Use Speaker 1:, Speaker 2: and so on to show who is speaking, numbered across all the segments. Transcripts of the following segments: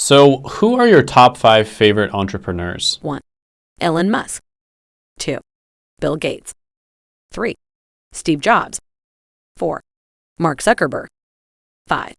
Speaker 1: So who are your top five favorite entrepreneurs?
Speaker 2: 1. Elon Musk. 2. Bill Gates. 3. Steve Jobs. 4. Mark Zuckerberg. 5.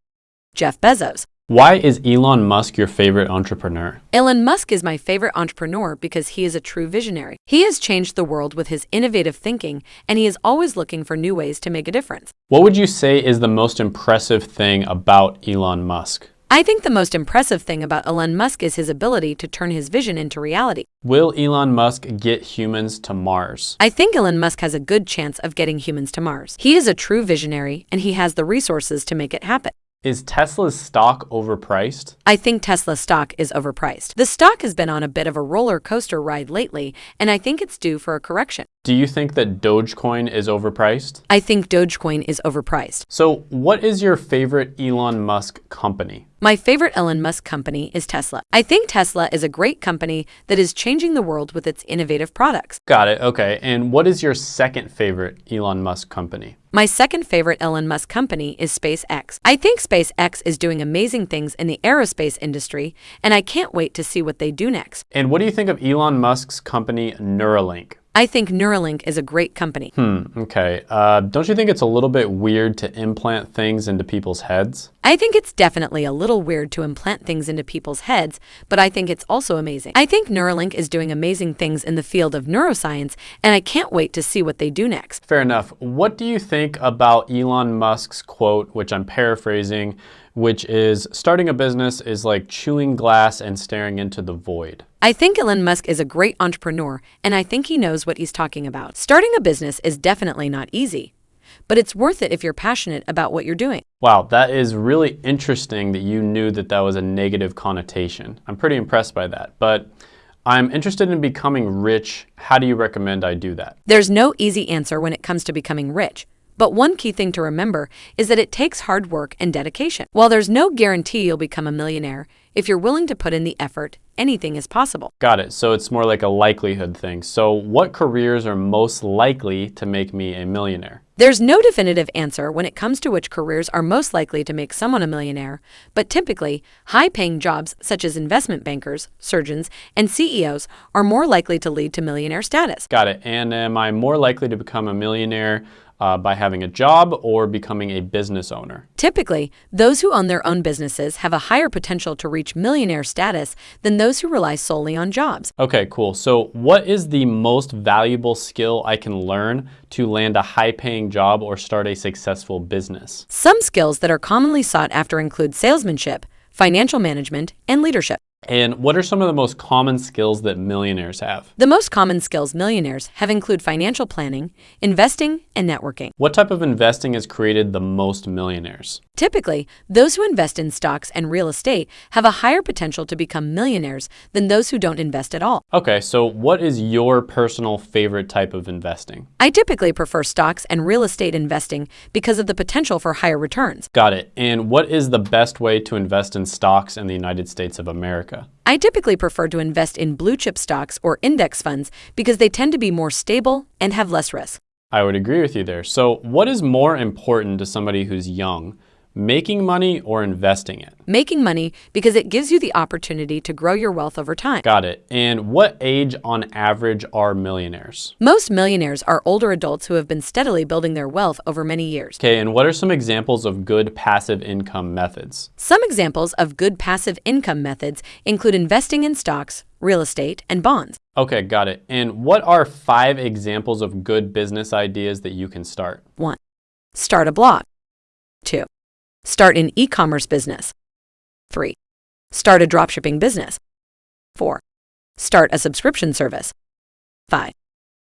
Speaker 2: Jeff Bezos.
Speaker 1: Why is Elon Musk your favorite entrepreneur?
Speaker 2: Elon Musk is my favorite entrepreneur because he is a true visionary. He has changed the world with his innovative thinking, and he is always looking for new ways to make a difference.
Speaker 1: What would you say is the most impressive thing about Elon Musk?
Speaker 2: I think the most impressive thing about Elon Musk is his ability to turn his vision into reality.
Speaker 1: Will Elon Musk get humans to Mars?
Speaker 2: I think Elon Musk has a good chance of getting humans to Mars. He is a true visionary, and he has the resources to make it happen.
Speaker 1: Is Tesla's stock overpriced?
Speaker 2: I think Tesla stock is overpriced. The stock has been on a bit of a roller coaster ride lately, and I think it's due for a correction.
Speaker 1: Do you think that Dogecoin is overpriced?
Speaker 2: I think Dogecoin is overpriced.
Speaker 1: So what is your favorite Elon Musk company?
Speaker 2: My favorite Elon Musk company is Tesla. I think Tesla is a great company that is changing the world with its innovative products.
Speaker 1: Got it, okay. And what is your second favorite Elon Musk company?
Speaker 2: My second favorite Elon Musk company is SpaceX. I think SpaceX is doing amazing things in the aerospace industry, and I can't wait to see what they do next.
Speaker 1: And what do you think of Elon Musk's company Neuralink?
Speaker 2: I think Neuralink is a great company.
Speaker 1: Hmm, okay. Uh, don't you think it's a little bit weird to implant things into people's heads?
Speaker 2: I think it's definitely a little weird to implant things into people's heads, but I think it's also amazing. I think Neuralink is doing amazing things in the field of neuroscience, and I can't wait to see what they do next.
Speaker 1: Fair enough. What do you think about Elon Musk's quote, which I'm paraphrasing, which is starting a business is like chewing glass and staring into the void?
Speaker 2: I think Elon Musk is a great entrepreneur, and I think he knows what he's talking about. Starting a business is definitely not easy, but it's worth it if you're passionate about what you're doing.
Speaker 1: Wow, that is really interesting that you knew that that was a negative connotation. I'm pretty impressed by that, but I'm interested in becoming rich. How do you recommend I do that?
Speaker 2: There's no easy answer when it comes to becoming rich. But one key thing to remember is that it takes hard work and dedication. While there's no guarantee you'll become a millionaire, if you're willing to put in the effort, anything is possible.
Speaker 1: Got it. So it's more like a likelihood thing. So what careers are most likely to make me a millionaire?
Speaker 2: There's no definitive answer when it comes to which careers are most likely to make someone a millionaire, but typically, high paying jobs such as investment bankers, surgeons, and CEOs are more likely to lead to millionaire status.
Speaker 1: Got it. And am I more likely to become a millionaire uh, by having a job or becoming a business owner?
Speaker 2: Typically, those who own their own businesses have a higher potential to reach millionaire status than those who rely solely on jobs.
Speaker 1: Okay, cool. So what is the most valuable skill I can learn to land a high-paying job or start a successful business?
Speaker 2: Some skills that are commonly sought after include salesmanship, financial management, and leadership.
Speaker 1: And what are some of the most common skills that millionaires have?
Speaker 2: The most common skills millionaires have include financial planning, investing, and networking.
Speaker 1: What type of investing has created the most millionaires?
Speaker 2: Typically, those who invest in stocks and real estate have a higher potential to become millionaires than those who don't invest at all.
Speaker 1: Okay, so what is your personal favorite type of investing?
Speaker 2: I typically prefer stocks and real estate investing because of the potential for higher returns.
Speaker 1: Got it. And what is the best way to invest in stocks in the United States of America? America?
Speaker 2: I typically prefer to invest in blue chip stocks or index funds because they tend to be more stable and have less risk.
Speaker 1: I would agree with you there. So what is more important to somebody who's young? Making money or investing it?
Speaker 2: Making money because it gives you the opportunity to grow your wealth over time.
Speaker 1: Got it. And what age on average are millionaires?
Speaker 2: Most millionaires are older adults who have been steadily building their wealth over many years.
Speaker 1: Okay, and what are some examples of good passive income methods?
Speaker 2: Some examples of good passive income methods include investing in stocks, real estate, and bonds.
Speaker 1: Okay, got it. And what are five examples of good business ideas that you can start?
Speaker 2: 1. Start a blog. 2. Start an e-commerce business. 3. Start a dropshipping business. 4. Start a subscription service. 5.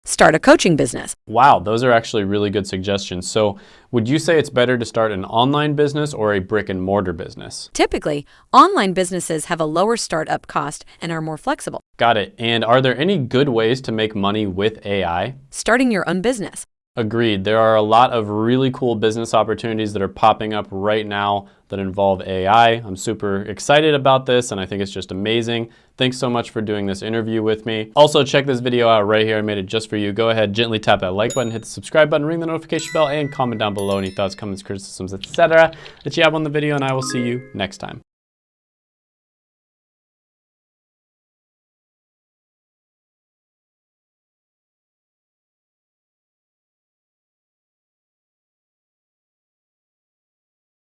Speaker 2: Start a coaching business.
Speaker 1: Wow, those are actually really good suggestions. So would you say it's better to start an online business or a brick and mortar business?
Speaker 2: Typically, online businesses have a lower startup cost and are more flexible.
Speaker 1: Got it. And are there any good ways to make money with AI?
Speaker 2: Starting your own business.
Speaker 1: Agreed. There are a lot of really cool business opportunities that are popping up right now that involve AI. I'm super excited about this and I think it's just amazing. Thanks so much for doing this interview with me. Also, check this video out right here. I made it just for you. Go ahead, gently tap that like button, hit the subscribe button, ring the notification bell, and comment down below any thoughts, comments, criticisms, etc. that you have on the video, and I will see you next time.